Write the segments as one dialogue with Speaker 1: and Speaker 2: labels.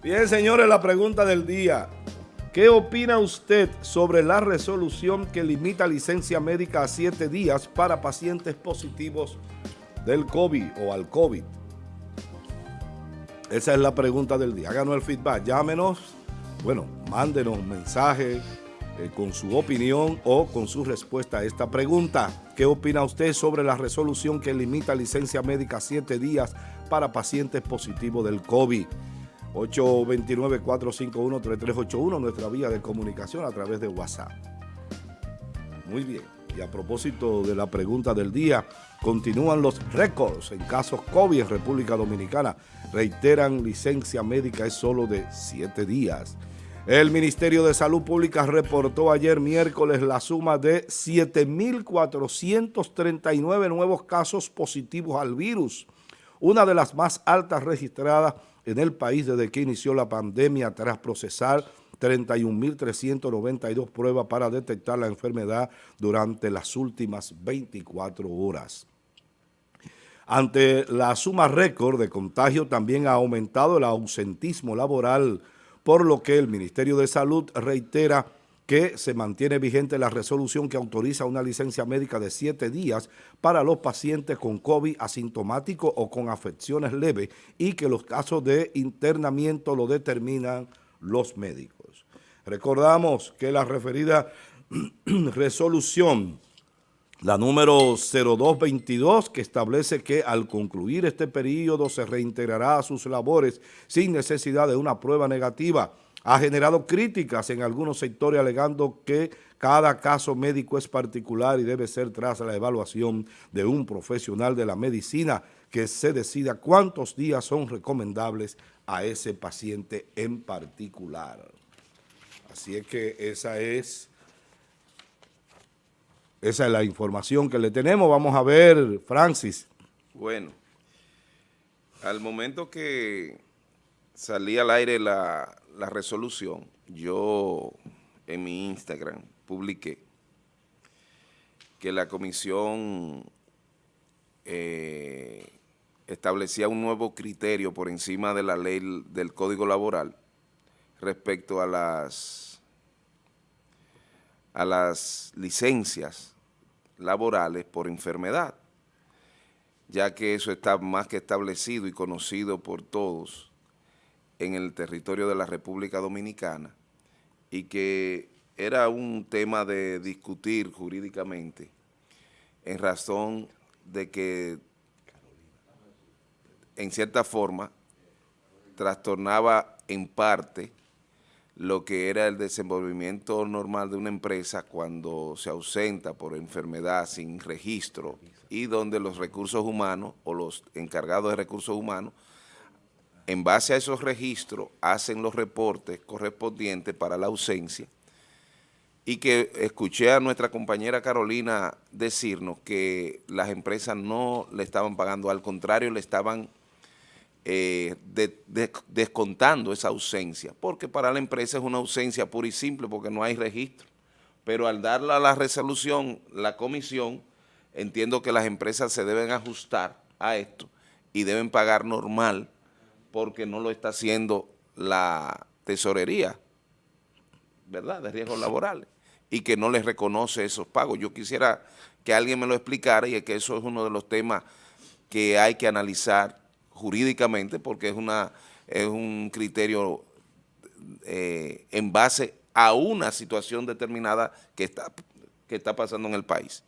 Speaker 1: Bien, señores, la pregunta del día. ¿Qué opina usted sobre la resolución que limita licencia médica a siete días para pacientes positivos del COVID o al COVID? Esa es la pregunta del día. Háganos el feedback, llámenos, bueno, mándenos un mensaje eh, con su opinión o con su respuesta a esta pregunta. ¿Qué opina usted sobre la resolución que limita licencia médica a siete días para pacientes positivos del COVID? 829-451-3381, nuestra vía de comunicación a través de WhatsApp. Muy bien. Y a propósito de la pregunta del día, continúan los récords en casos COVID en República Dominicana. Reiteran, licencia médica es solo de siete días. El Ministerio de Salud Pública reportó ayer miércoles la suma de 7.439 nuevos casos positivos al virus, una de las más altas registradas en el país desde que inició la pandemia tras procesar 31.392 pruebas para detectar la enfermedad durante las últimas 24 horas. Ante la suma récord de contagio también ha aumentado el ausentismo laboral, por lo que el Ministerio de Salud reitera que se mantiene vigente la resolución que autoriza una licencia médica de siete días para los pacientes con COVID asintomático o con afecciones leves y que los casos de internamiento lo determinan los médicos. Recordamos que la referida resolución, la número 0222, que establece que al concluir este periodo se reintegrará a sus labores sin necesidad de una prueba negativa, ha generado críticas en algunos sectores alegando que cada caso médico es particular y debe ser tras la evaluación de un profesional de la medicina que se decida cuántos días son recomendables a ese paciente en particular. Así es que esa es, esa es la información que le tenemos. Vamos a ver, Francis.
Speaker 2: Bueno, al momento que salí al aire la, la resolución, yo en mi Instagram publiqué que la comisión eh, establecía un nuevo criterio por encima de la ley del Código Laboral respecto a las, a las licencias laborales por enfermedad, ya que eso está más que establecido y conocido por todos en el territorio de la República Dominicana y que era un tema de discutir jurídicamente en razón de que en cierta forma trastornaba en parte lo que era el desenvolvimiento normal de una empresa cuando se ausenta por enfermedad sin registro y donde los recursos humanos o los encargados de recursos humanos en base a esos registros hacen los reportes correspondientes para la ausencia. Y que escuché a nuestra compañera Carolina decirnos que las empresas no le estaban pagando, al contrario le estaban eh, descontando esa ausencia, porque para la empresa es una ausencia pura y simple porque no hay registro, pero al darle a la resolución la comisión, entiendo que las empresas se deben ajustar a esto y deben pagar normal porque no lo está haciendo la tesorería, ¿verdad?, de riesgos laborales, y que no les reconoce esos pagos. Yo quisiera que alguien me lo explicara y que eso es uno de los temas que hay que analizar jurídicamente porque es, una, es un criterio eh, en base a una situación determinada que está, que está pasando en el país.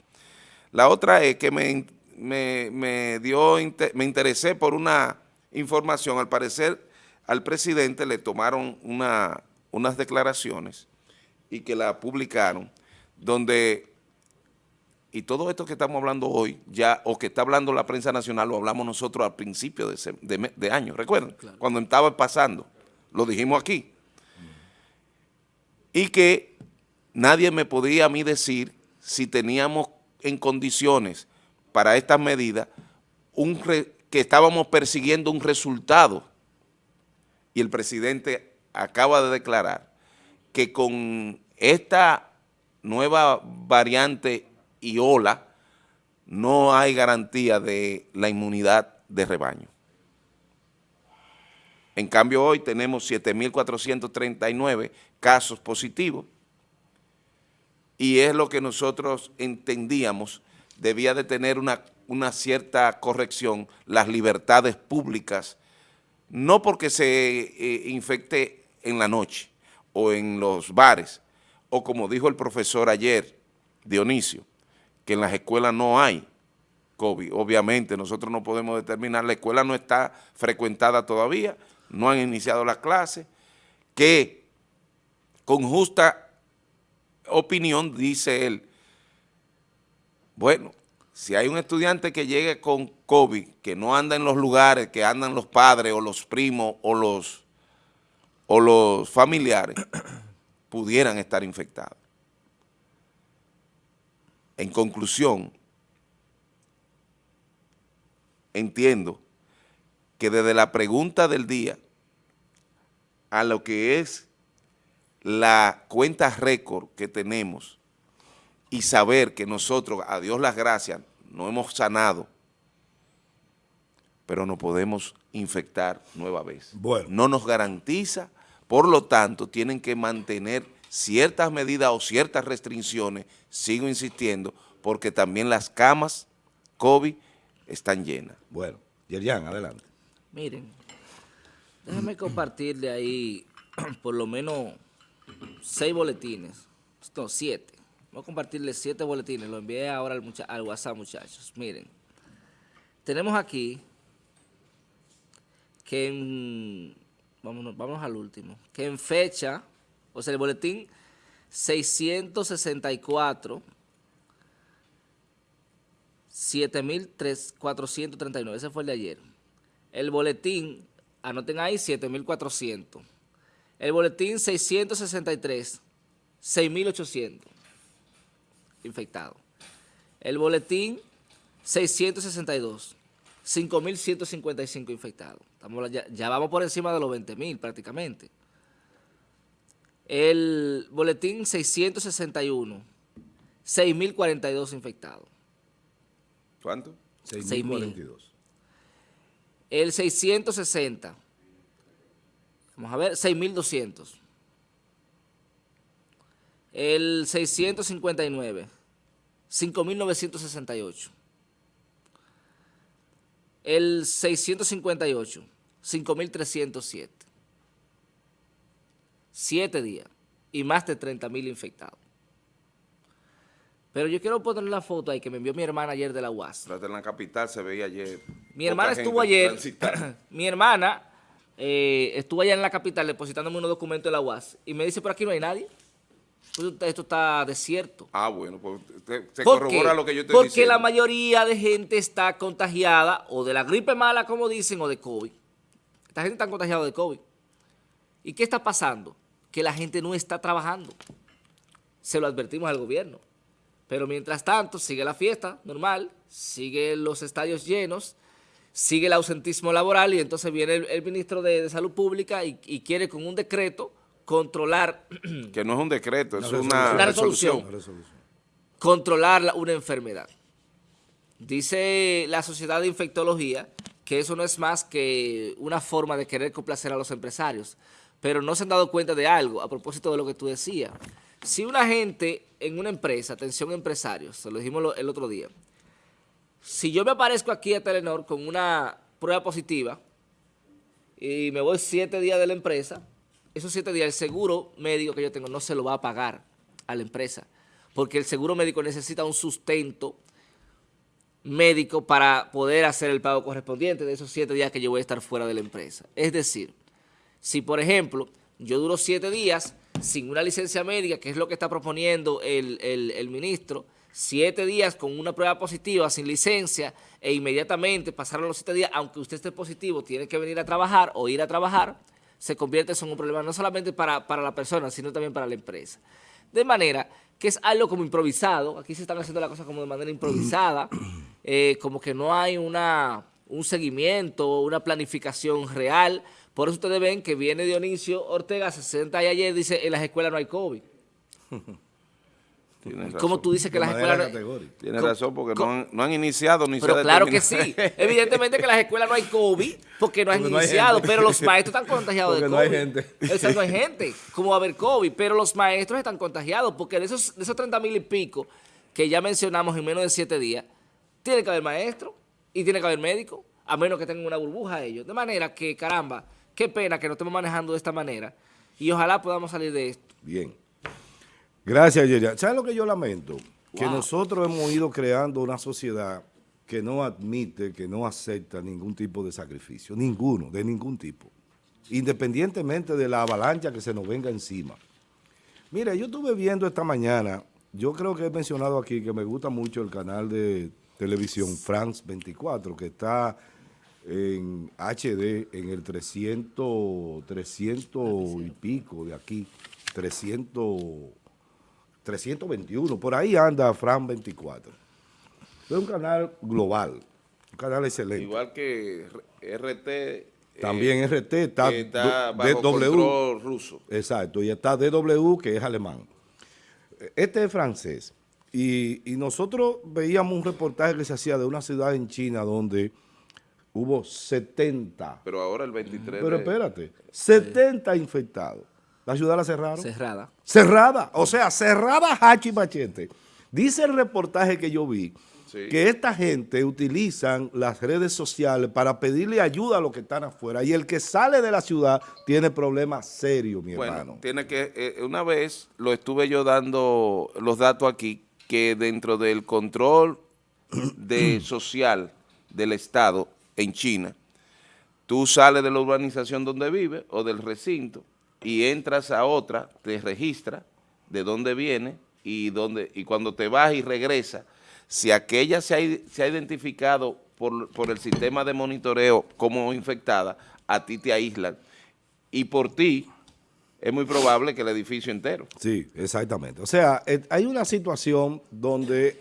Speaker 2: La otra es que me, me, me dio, me interesé por una información, al parecer al presidente le tomaron una, unas declaraciones y que la publicaron, donde, y todo esto que estamos hablando hoy, ya, o que está hablando la prensa nacional, lo hablamos nosotros al principio de, de, año, recuerden, cuando estaba pasando, lo dijimos aquí, y que nadie me podía a mí decir si teníamos en condiciones para estas medidas un, que estábamos persiguiendo un resultado. Y el presidente acaba de declarar que con esta nueva variante y ola no hay garantía de la inmunidad de rebaño. En cambio, hoy tenemos 7.439 casos positivos. Y es lo que nosotros entendíamos. Debía de tener una, una cierta corrección, las libertades públicas, no porque se eh, infecte en la noche o en los bares, o como dijo el profesor ayer, Dionisio, que en las escuelas no hay COVID. Obviamente nosotros no podemos determinar, la escuela no está frecuentada todavía, no han iniciado las clases, que con justa opinión dice él, bueno, si hay un estudiante que llegue con COVID, que no anda en los lugares, que andan los padres o los primos o los, o los familiares, pudieran estar infectados. En conclusión, entiendo que desde la pregunta del día a lo que es la cuenta récord que tenemos y saber que nosotros, a Dios las gracias, no hemos sanado, pero no podemos infectar nueva vez. Bueno. No nos garantiza, por lo tanto, tienen que mantener ciertas medidas o ciertas restricciones, sigo insistiendo, porque también las camas COVID están llenas.
Speaker 1: Bueno, Yerian, adelante.
Speaker 3: Miren, déjenme compartirle ahí por lo menos seis boletines, no, siete. Voy a compartirle siete boletines, lo envié ahora al, al WhatsApp, muchachos. Miren, tenemos aquí que en, vámonos, vámonos al último, que en fecha, o sea, el boletín 664 7.439, ese fue el de ayer. El boletín, anoten ahí, 7.400. El boletín 663, 6.800 infectados. El boletín 662, 5.155 infectados. Estamos, ya, ya, vamos por encima de los 20.000 prácticamente. El boletín 661, 6.042 infectados.
Speaker 2: ¿Cuánto?
Speaker 3: 6.042. El 660. Vamos a ver, 6.200. El 659. 5.968. El 658. 5.307. Siete días y más de 30.000 infectados. Pero yo quiero poner la foto ahí que me envió mi hermana ayer de la UAS.
Speaker 2: Pero en la capital se veía ayer.
Speaker 3: Mi hermana estuvo ayer, mi hermana eh, estuvo allá en la capital depositándome unos documentos de la UAS y me dice, por aquí no hay nadie. Esto está desierto.
Speaker 2: Ah, bueno, pues se corrobora lo que yo te
Speaker 3: Porque la mayoría de gente está contagiada o de la gripe mala, como dicen, o de COVID. Esta gente está contagiada de COVID. ¿Y qué está pasando? Que la gente no está trabajando. Se lo advertimos al gobierno. Pero mientras tanto, sigue la fiesta normal, sigue los estadios llenos, sigue el ausentismo laboral y entonces viene el, ministro de, Salud Pública y, quiere con un decreto controlar...
Speaker 2: Que no es un decreto, es una, resolución.
Speaker 3: Controlar una enfermedad. Dice la Sociedad de Infectología que eso no es más que una forma de querer complacer a los empresarios, pero no se han dado cuenta de algo a propósito de lo que tú decías. Si una gente en una empresa, atención empresarios, se lo dijimos el otro día, si yo me aparezco aquí a Telenor con una prueba positiva y me voy siete días de la empresa, esos siete días el seguro médico que yo tengo no se lo va a pagar a la empresa, porque el seguro médico necesita un sustento médico para poder hacer el pago correspondiente de esos siete días que yo voy a estar fuera de la empresa. Es decir, si por ejemplo yo duro siete días sin una licencia médica, que es lo que está proponiendo el, ministro, siete días con una prueba positiva, sin licencia, e inmediatamente pasaron los siete días, aunque usted esté positivo, tiene que venir a trabajar o ir a trabajar, se convierte en un problema no solamente para, la persona, sino también para la empresa. De manera que es algo como improvisado, aquí se están haciendo las cosas como de manera improvisada, eh, como que no hay una, un seguimiento, una planificación real, por eso ustedes ven que viene Dionisio Ortega, 60 y ayer, dice, en las escuelas no hay COVID.
Speaker 2: Tienes
Speaker 3: ¿Cómo
Speaker 2: razón.
Speaker 3: tú dices que
Speaker 1: De
Speaker 3: las escuelas... no-.
Speaker 2: Tienes razón, porque no han, no han iniciado ni se
Speaker 3: Pero
Speaker 2: ha
Speaker 3: claro que sí. Evidentemente que en las escuelas no hay COVID porque no han
Speaker 1: Porque no
Speaker 3: iniciado, pero los maestros están contagiados de
Speaker 1: Porque
Speaker 3: COVID.
Speaker 1: no hay gente.
Speaker 3: O sea, no hay gente. ¿Cómo va a haber COVID? Pero los maestros están contagiados porque de esos, de esos 30 mil y pico que ya mencionamos en menos de 7 días, tiene que haber maestro y tiene que haber médico, a menos que tengan una burbuja ellos. De manera que, caramba, qué pena que nos estemos manejando de esta manera y ojalá podamos salir de esto.
Speaker 1: Bien. Gracias, Yerian. ¿Sabes lo que yo lamento? Que nosotros hemos ido creando una sociedad que no admite, que no acepta ningún tipo de sacrificio. Ninguno, de ningún tipo. Independientemente de la avalancha que se nos venga encima. Mira, yo estuve viendo esta mañana, yo creo que he mencionado aquí que me gusta mucho el canal de televisión France 24, que está en HD en el 300, 300 y pico de aquí, 300, 321, por ahí anda France 24. Es un canal global, un canal excelente.
Speaker 2: Igual que RT. eh,
Speaker 1: También RT está,
Speaker 2: está bajo
Speaker 1: DW.
Speaker 2: control ruso.
Speaker 1: Exacto, y está DW, que es alemán. Este es francés. Y, y nosotros veíamos un reportaje que se hacía de una ciudad en China donde hubo 70,
Speaker 2: Pero ahora el 23
Speaker 1: pero
Speaker 2: de-
Speaker 1: espérate, 70 infectados. La ciudad la cerraron.
Speaker 3: Cerrada.
Speaker 1: Cerrada, o sea, cerrada hachi machete. Dice el reportaje que yo vi
Speaker 2: Sí.
Speaker 1: que esta gente utilizan las redes sociales para pedirle ayuda a los que están afuera y el que sale de la ciudad tiene problemas serios, mi
Speaker 2: Bueno,
Speaker 1: hermano.
Speaker 2: tiene que, eh, una vez lo estuve yo dando los datos aquí, que dentro del control de social del Estado en China, tú sales de la urbanización donde vives o del recinto y entras a otra, te registras de dónde viene y, dónde, y cuando te vas y regresas, si aquella se ha, se ha identificado por, por el sistema de monitoreo como infectada, a ti te aíslan. Y por ti es muy probable que el edificio entero.
Speaker 1: Sí, exactamente. O sea, eh, hay una situación donde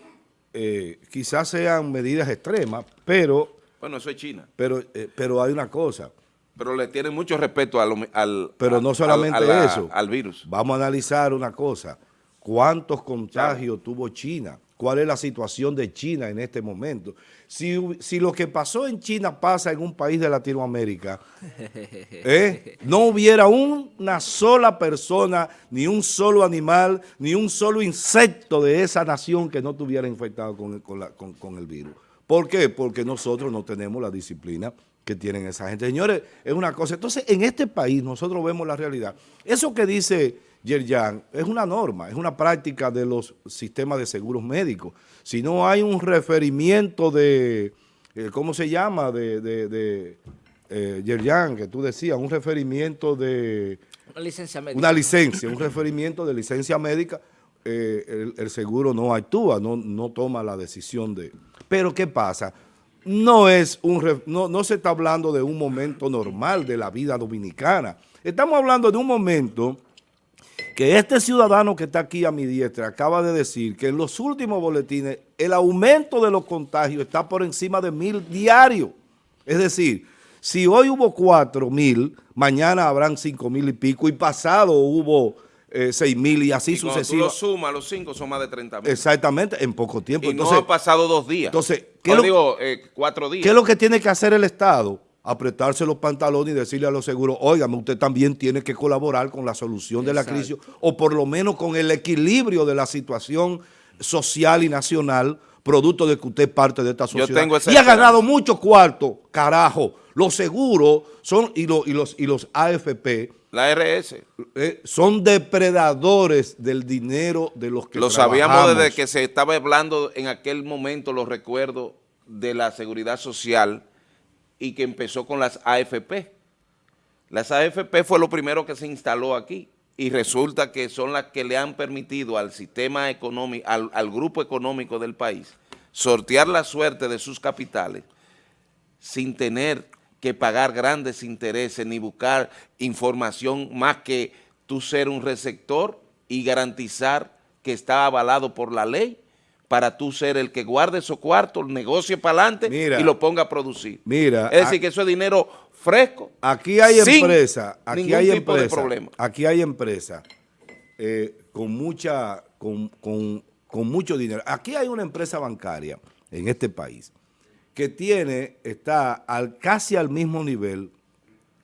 Speaker 1: eh, quizás sean medidas extremas, pero,
Speaker 2: Bueno, eso es China.
Speaker 1: pero, eh, pero hay una cosa.
Speaker 2: Pero le tienen mucho respeto al, al
Speaker 1: Pero no solamente
Speaker 2: la-
Speaker 1: eso.
Speaker 2: al virus.
Speaker 1: Vamos a analizar una cosa. ¿Cuántos contagios tuvo China? ¿Cuál es la situación de China en este momento? Si, si lo que pasó en China pasa en un país de Latinoamérica, ¿eh? no hubiera una sola persona, ni un solo animal, ni un solo insecto de esa nación que no estuviera infectado con con la- con- con el virus. ¿Por qué? Porque nosotros no tenemos la disciplina que tienen esa gente. Señores, es una cosa. Entonces, en este país nosotros vemos la realidad. Eso que dice Yerjan es una norma, es una práctica de los sistemas de seguros médicos. Si no hay un referimiento de, eh, ¿cómo se llama? De, de, de eh, Yerjan, que tú decías, un referimiento de
Speaker 3: Una licencia médica.
Speaker 1: una licencia, un referimiento de licencia médica, eh, el, el seguro no actúa, no, no toma la decisión de... Pero ¿qué pasa? No, es un no, no se está hablando de un momento normal de la vida dominicana. Estamos hablando de un momento que este ciudadano que está aquí a mi diestra acaba de decir que en los últimos boletines el aumento de los contagios está por encima de mil diarios. Es decir, si hoy hubo cuatro mil, mañana habrán cinco mil y pico y pasado hubo eh, seis mil y así
Speaker 2: cuando tú lo
Speaker 1: sucesivamente.
Speaker 2: sumas, los cinco son más de 30 mil.
Speaker 1: Exactamente, en poco tiempo.
Speaker 2: Y
Speaker 1: entonces,
Speaker 2: no ha pasado dos días.
Speaker 1: entonces, ¿qué lo-
Speaker 2: digo, eh, cuatro días.
Speaker 1: ¿Qué es lo que tiene que hacer el Estado? Apretarse los pantalones y decirle a los seguros, óigame, usted también tiene que colaborar con la solución de la crisis o por lo menos con el equilibrio de la situación social y nacional producto de que usted es parte de esta
Speaker 2: Yo
Speaker 1: sociedad.
Speaker 2: tengo esa
Speaker 1: y ha ganado mucho cuarto, carajo. Los seguros son y, los y, los, y los AFP
Speaker 2: La RS.
Speaker 1: eh, son depredadores del dinero de los que
Speaker 2: Lo sabíamos desde que se estaba hablando en aquel momento, los recuerdos de la seguridad social y que empezó con las AFP. Las AFP fue lo primero que se instaló aquí y resulta que son las que le han permitido al sistema económico, al, al grupo económico del país, sortear la suerte de sus capitales sin tener que pagar grandes intereses ni buscar información más que tú ser un receptor y garantizar que está avalado por la ley para tú ser el que guarde esos cuartos, negocie para adelante
Speaker 1: Mira.
Speaker 2: y lo ponga a producir.
Speaker 1: Mira,
Speaker 2: es decir, que eso es dinero fresco.
Speaker 1: Aquí hay
Speaker 2: sin
Speaker 1: empresa, aquí
Speaker 2: ningún
Speaker 1: hay
Speaker 2: tipo de
Speaker 1: empresa,
Speaker 2: problema.
Speaker 1: aquí hay empresa eh, con mucha, con, con con mucho dinero. Aquí hay una empresa bancaria en este país que tiene, está al, casi al mismo nivel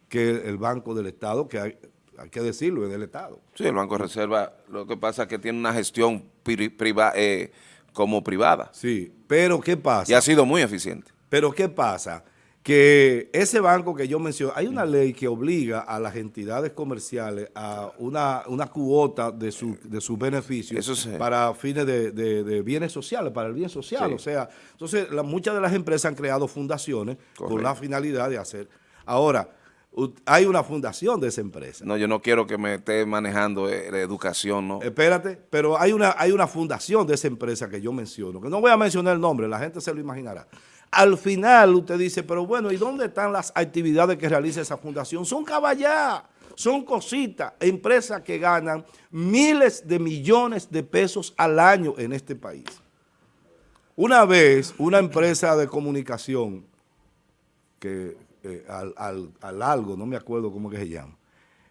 Speaker 1: que el Banco del Estado, que hay, hay que decirlo, es del Estado.
Speaker 2: Sí, el Banco de Reserva, lo que pasa es que tiene una gestión eh, como privada.
Speaker 1: Sí, pero ¿qué pasa?
Speaker 2: Y ha sido muy eficiente.
Speaker 1: Pero ¿qué pasa? Que ese banco que yo mencioné, hay una ley que obliga a las entidades comerciales a una, una cuota de, su, de sus beneficios para fines de, bienes sociales, para el bien social. O sea, entonces muchas de las empresas han creado fundaciones con la finalidad de hacer. Ahora, hay una fundación de esa empresa.
Speaker 2: No, yo no quiero que me esté manejando eh, la educación, ¿no?
Speaker 1: Espérate, pero hay una, hay una fundación de esa empresa que yo menciono, que no voy a mencionar el nombre, la gente se lo imaginará. Al final usted dice, pero bueno, ¿y dónde están las actividades que realiza esa fundación? Son caballá, son cositas, empresas que ganan miles de millones de pesos al año en este país. Una vez, una empresa de comunicación que eh, al, algo, no me acuerdo cómo que se llama,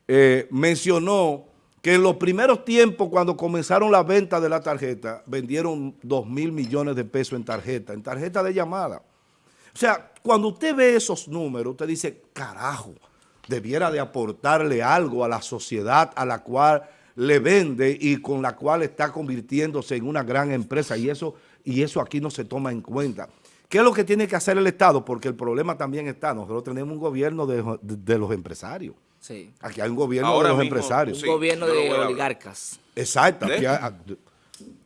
Speaker 1: eh, mencionó que en los primeros tiempos, cuando comenzaron la venta de la tarjeta, vendieron 2 mil millones de pesos en tarjeta, en tarjeta de llamada. O sea, cuando usted ve esos números, usted dice, carajo, debiera de aportarle algo a la sociedad a la cual le vende y con la cual está convirtiéndose en una gran empresa y eso, y eso aquí no se toma en cuenta. ¿Qué es lo que tiene que hacer el Estado? Porque el problema también está, nosotros tenemos un gobierno de, los empresarios. Sí. Aquí hay un gobierno de los empresarios.
Speaker 3: Un gobierno de oligarcas.
Speaker 1: Exacto.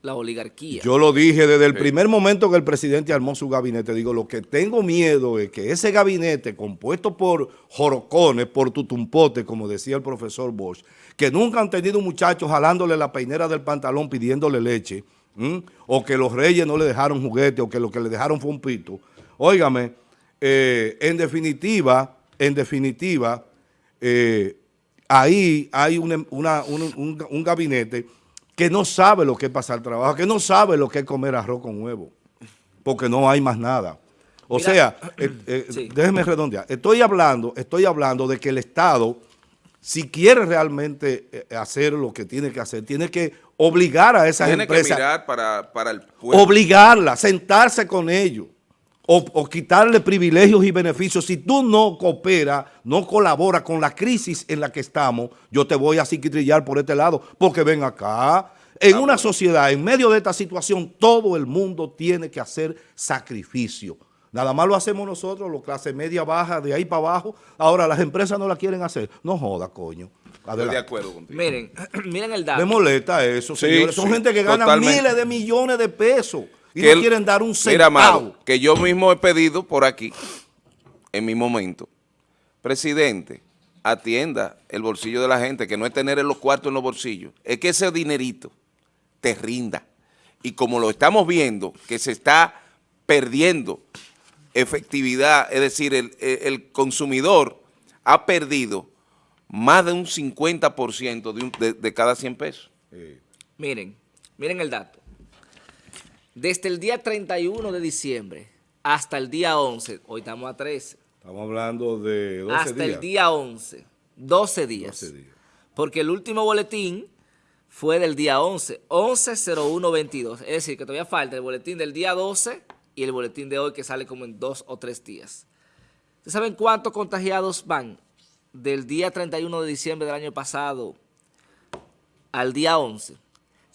Speaker 3: La oligarquía.
Speaker 1: Yo lo dije desde el primer momento que el presidente armó su gabinete. Digo, lo que tengo miedo es que ese gabinete compuesto por jorocones, por tutumpote, como decía el profesor Bosch, que nunca han tenido muchachos jalándole la peinera del pantalón pidiéndole leche, o que los reyes no le dejaron juguete, o que lo que le dejaron fue un pito. Óigame, eh, en definitiva, en definitiva, eh, ahí hay un, un, gabinete que no sabe lo que es pasar trabajo, que no sabe lo que es comer arroz con huevo, porque no hay más nada. O sea, eh, déjeme redondear, estoy hablando, estoy hablando de que el Estado si quiere realmente eh, hacer lo que tiene que hacer, tiene que obligar a esas
Speaker 2: tiene
Speaker 1: empresas.
Speaker 2: Tiene que mirar para, para el pueblo.
Speaker 1: Obligarla, sentarse con ellos. O, quitarle privilegios y beneficios. Si tú no cooperas, no colaboras con la crisis en la que estamos, yo te voy a psiquitrillar por este lado, porque ven acá, en una sociedad, en medio de esta situación, todo el mundo tiene que hacer sacrificio. Nada más lo hacemos nosotros, los clase media baja, de ahí para abajo. Ahora las empresas no la quieren hacer. No joda, coño.
Speaker 2: Estoy de acuerdo contigo.
Speaker 3: Miren, miren el dato.
Speaker 1: Me molesta eso, señores. Son gente que gana miles de millones de pesos y no quieren dar un centavo.
Speaker 2: que yo mismo he pedido por aquí, en mi momento, presidente, atienda el bolsillo de la gente, que no es tener los cuartos en los bolsillos, es que ese dinerito te rinda. Y como lo estamos viendo, que se está perdiendo efectividad, es decir, el, consumidor ha perdido más de un 50% de, de, cada 100 pesos.
Speaker 3: Miren, miren el dato. Desde el día 31 de diciembre hasta el día 11, hoy estamos a 13.
Speaker 1: Estamos hablando de 12 días.
Speaker 3: Hasta el día 11, 12 días. 12 días. Porque el último boletín fue del día 11, 11-01-22. Es decir, que todavía falta el boletín del día 12 y el boletín de hoy que sale como en dos o tres días. ¿Ustedes saben cuántos contagiados van del día 31 de diciembre del año pasado al día 11?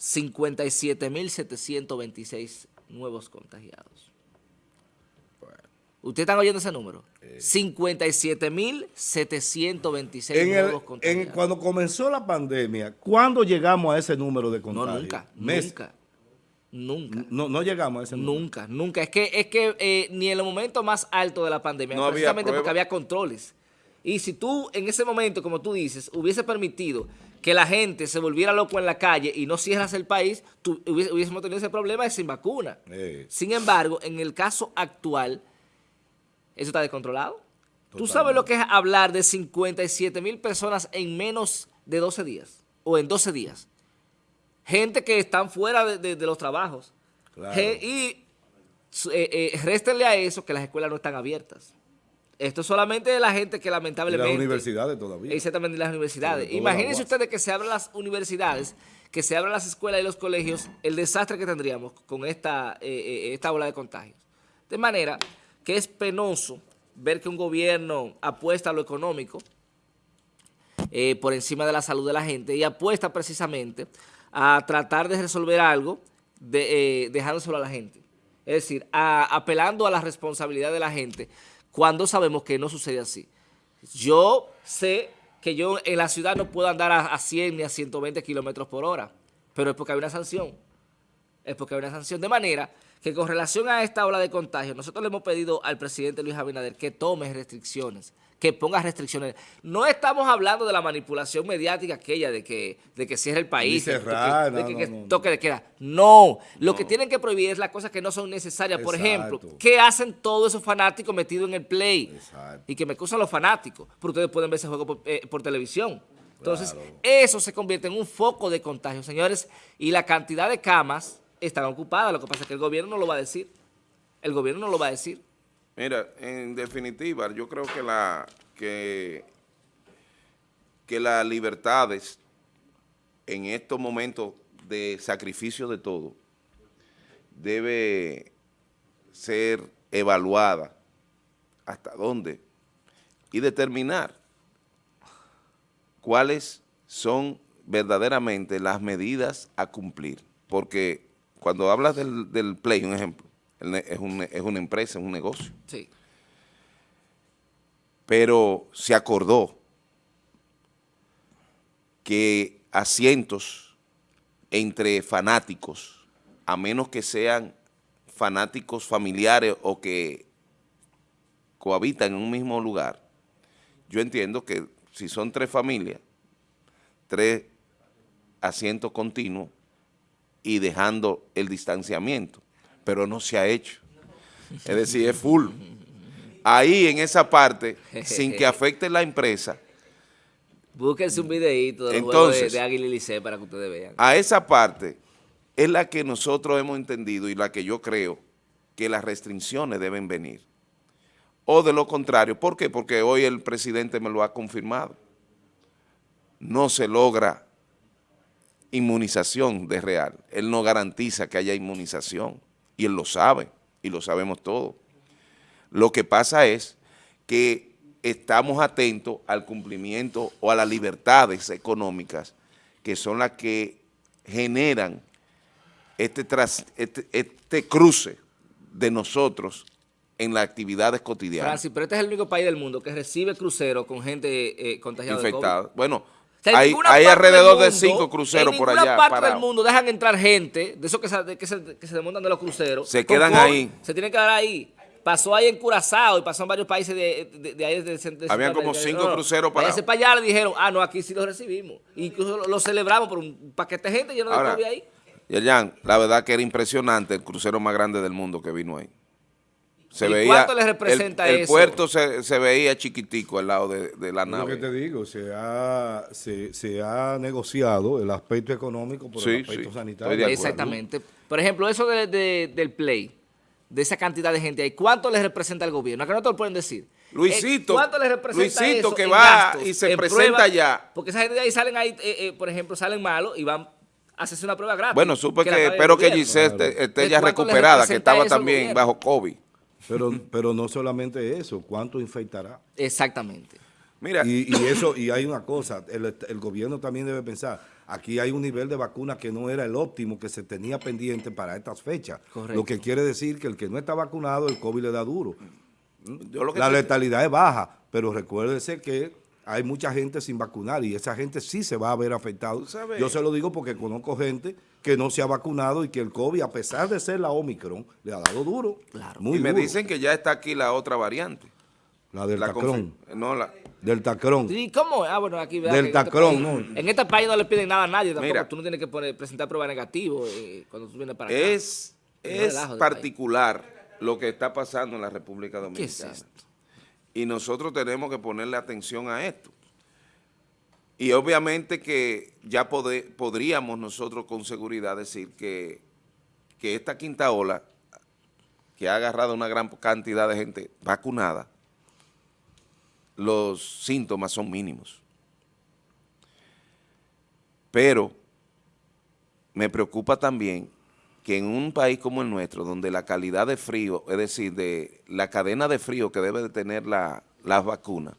Speaker 3: 57.726 nuevos contagiados. ¿Ustedes están oyendo ese número? 57.726 eh. nuevos contagiados.
Speaker 1: cuando comenzó la pandemia, ¿cuándo llegamos a ese número de contagios?
Speaker 3: No, nunca, nunca. Nunca.
Speaker 1: No, no llegamos a ese
Speaker 3: número. Nunca, nunca. Es que, es que eh, ni en el momento más alto de la pandemia, precisamente porque había controles. Y si tú en ese momento, como tú dices, hubiese permitido que la gente se volviera loco en la calle y no cierras el país, tú, hubiésemos tenido ese problema de sin vacuna. Sin embargo, en el caso actual, eso está descontrolado. Tú sabes lo que es hablar de 57 mil personas en menos de 12 días o en 12 días gente que están fuera de, los trabajos. y eh, eh, réstenle a eso que las escuelas no están abiertas. Esto es solamente de la gente que lamentablemente...
Speaker 1: Y las universidades todavía.
Speaker 3: Exactamente, las universidades. Imagínense ustedes que se abran las universidades, que se abran las escuelas y los colegios, el desastre que tendríamos con esta, eh, eh, esta ola de contagios. De manera que es penoso ver que un gobierno apuesta a lo económico eh, por encima de la salud de la gente y apuesta precisamente a tratar de resolver algo de, dejándoselo a la gente. Es decir, apelando a la responsabilidad de la gente cuando sabemos que no sucede así. Yo sé que yo en la ciudad no puedo andar a, 100 ni a 120 kilómetros por hora, pero es porque hay una sanción. Es porque hay una sanción. De manera que con relación a esta ola de contagio, nosotros le hemos pedido al presidente Luis Abinader que tome restricciones, que ponga restricciones. No estamos hablando de la manipulación mediática aquella de que, de que cierre el país, de, que, toque de queda. No, lo que tienen que prohibir es las cosas que no son necesarias. Por ejemplo, ¿qué hacen todos esos fanáticos metidos en el play? Y que me acusan los fanáticos, pero ustedes pueden ver ese juego por, eh, televisión. Entonces, eso se convierte en un foco de contagio, señores, y la cantidad de camas están ocupadas. Lo que pasa es que el gobierno no lo va a decir. El gobierno no lo va a decir.
Speaker 2: Mira, en definitiva, yo creo que la que, que las libertades en estos momentos de sacrificio de todo debe ser evaluada hasta dónde y determinar cuáles son verdaderamente las medidas a cumplir. Porque cuando hablas del, del un ejemplo, es, es una empresa, es un negocio.
Speaker 3: Sí.
Speaker 2: Pero se acordó que asientos entre fanáticos, a menos que sean fanáticos familiares o que cohabitan en un mismo lugar, yo entiendo que si son tres familias, tres asientos continuos, y dejando el distanciamiento, pero no se ha hecho. Es decir, es full. Ahí en esa parte, sin que afecte la empresa.
Speaker 3: Búsquense un videíto de, Entonces, de, Águila y para que ustedes vean.
Speaker 2: A esa parte es la que nosotros hemos entendido y la que yo creo que las restricciones deben venir. O de lo contrario, ¿por qué? Porque hoy el presidente me lo ha confirmado. No se logra inmunización de real. Él no garantiza que haya inmunización y él lo sabe y lo sabemos todos. Lo que pasa es que estamos atentos al cumplimiento o a las libertades económicas que son las que generan este, este, este, cruce de nosotros en las actividades cotidianas.
Speaker 3: Francis, pero este es el único país del mundo que recibe cruceros con gente eh, contagiada
Speaker 2: Infectada. Bueno, hay, alrededor de cinco cruceros por allá. En
Speaker 3: ninguna parte del mundo dejan entrar gente, de esos que se, que se, que se desmontan de los cruceros.
Speaker 2: Se quedan ahí.
Speaker 3: Se tienen que quedar ahí. Pasó ahí en Curazao y pasó en varios países de, de, de ahí. De,
Speaker 2: Habían como cinco cruceros para...
Speaker 3: Ese para allá le dijeron, ah, no, aquí sí los recibimos. Incluso lo, celebramos por un paquete de gente lleno de COVID ahí.
Speaker 2: Yerjan, la verdad que era impresionante el crucero más grande del mundo que vino ahí.
Speaker 3: Se ¿Y ¿Cuánto le representa
Speaker 2: eso? El puerto se, veía chiquitico al lado de, la nave.
Speaker 1: Lo que te digo, se ha, se, ha negociado el aspecto económico por el aspecto sanitario.
Speaker 3: Exactamente. Por ejemplo, eso del play, de esa cantidad de gente ahí, ¿cuánto le representa al gobierno? Acá no te lo pueden decir.
Speaker 2: Luisito,
Speaker 3: eh, ¿cuánto le representa
Speaker 2: Luisito que va y se presenta allá.
Speaker 3: Porque esa gente de ahí salen ahí, eh, eh, por ejemplo, salen malos y van a hacerse una prueba gratis.
Speaker 2: Bueno, supe que, espero que Giselle esté, ya recuperada, que estaba también bajo COVID.
Speaker 1: Pero, pero no solamente eso, ¿cuánto infectará?
Speaker 3: Exactamente.
Speaker 1: Mira. Y, eso, y hay una cosa, el, gobierno también debe pensar, aquí hay un nivel de vacuna que no era el óptimo que se tenía pendiente para estas fechas. Lo que quiere decir que el que no está vacunado, el COVID le da duro. La letalidad es baja, pero recuérdese que hay mucha gente sin vacunar y esa gente sí se va a ver afectada. Yo se lo digo porque conozco gente que no se ha vacunado y que el COVID, a pesar de ser la Omicron, le ha dado duro.
Speaker 2: Claro. y me dicen que ya está aquí la otra variante.
Speaker 1: La del Tacrón.
Speaker 2: No, la...
Speaker 1: Del Tacrón.
Speaker 3: ¿Y cómo? Ah, bueno, aquí...
Speaker 1: Del este Tacrón,
Speaker 3: no. En este país no le piden nada a nadie tampoco. tú no tienes que presentar prueba negativa eh, cuando tú vienes para acá.
Speaker 2: Es, es particular lo que está pasando en la República Dominicana. ¿Qué es esto? Y nosotros tenemos que ponerle atención a esto. Y obviamente que ya podríamos nosotros con seguridad decir que, que esta quinta ola, que ha agarrado una gran cantidad de gente vacunada, los síntomas son mínimos. Pero me preocupa también que en un país como el nuestro, donde la calidad de frío, es decir, de la cadena de frío que debe de tener la, las vacunas,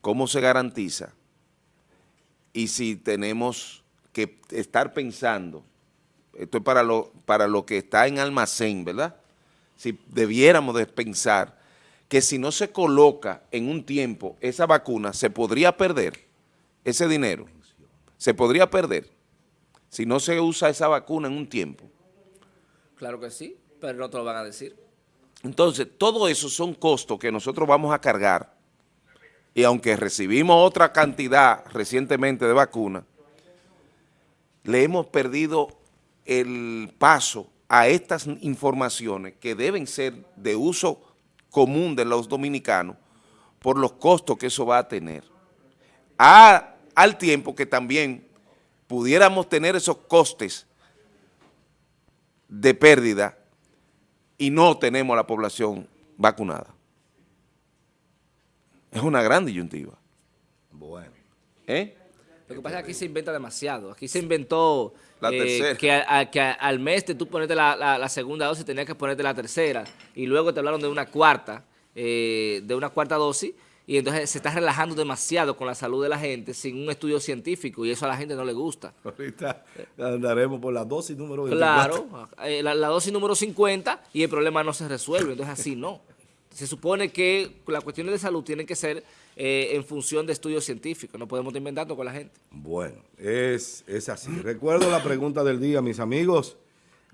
Speaker 2: ¿cómo se garantiza? Y si tenemos que estar pensando, esto es para lo, para lo que está en almacén, ¿verdad? Si debiéramos de pensar que si no se coloca en un tiempo esa vacuna, se podría perder ese dinero, se podría perder si no se usa esa vacuna en un tiempo.
Speaker 3: Claro que sí, pero no te lo van a decir.
Speaker 2: Entonces, todo eso son costos que nosotros vamos a cargar y aunque recibimos otra cantidad recientemente de vacunas, le hemos perdido el paso a estas informaciones que deben ser de uso común de los dominicanos por los costos que eso va a tener. al tiempo que también pudiéramos tener esos costes de pérdida y no tenemos la población vacunada. Es una gran disyuntiva.
Speaker 1: Bueno.
Speaker 2: ¿Eh?
Speaker 3: Lo que pasa es que aquí se inventa demasiado. Aquí se inventó
Speaker 2: La
Speaker 3: eh, que, que, al mes de tú ponerte la, la, segunda dosis tenías que ponerte la tercera y luego te hablaron de una cuarta, eh, de una cuarta dosis y entonces se está relajando demasiado con la salud de la gente sin un estudio científico y eso a la gente no le gusta.
Speaker 1: Ahorita andaremos por la dosis número 24.
Speaker 3: Claro, eh, la, la dosis número 50 y el problema no se resuelve, entonces así no. Se supone que las cuestiones de salud tienen que ser eh, en función de estudios científicos, no podemos estar inventando con la gente.
Speaker 1: Bueno, es, es así. Recuerdo la pregunta del día, mis amigos.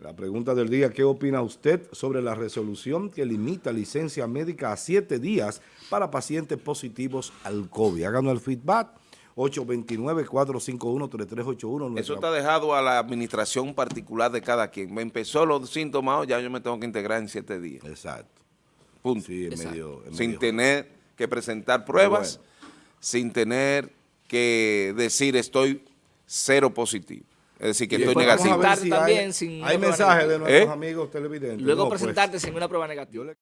Speaker 1: La pregunta del día, ¿qué opina usted sobre la resolución que limita licencia médica a siete días para pacientes positivos al COVID? Háganos el feedback. 829-451-3381.
Speaker 2: Eso está dejado a la administración particular de cada quien. Me empezó los síntomas, ya yo me tengo que integrar en siete días.
Speaker 1: Exacto.
Speaker 2: Punto. sin tener que presentar pruebas, sin tener que decir estoy cero positivo. Es decir, que estoy negativo.
Speaker 1: hay, mensajes de nuestros ¿Eh? amigos televidentes.
Speaker 3: Luego pues. presentarte sin una prueba negativa.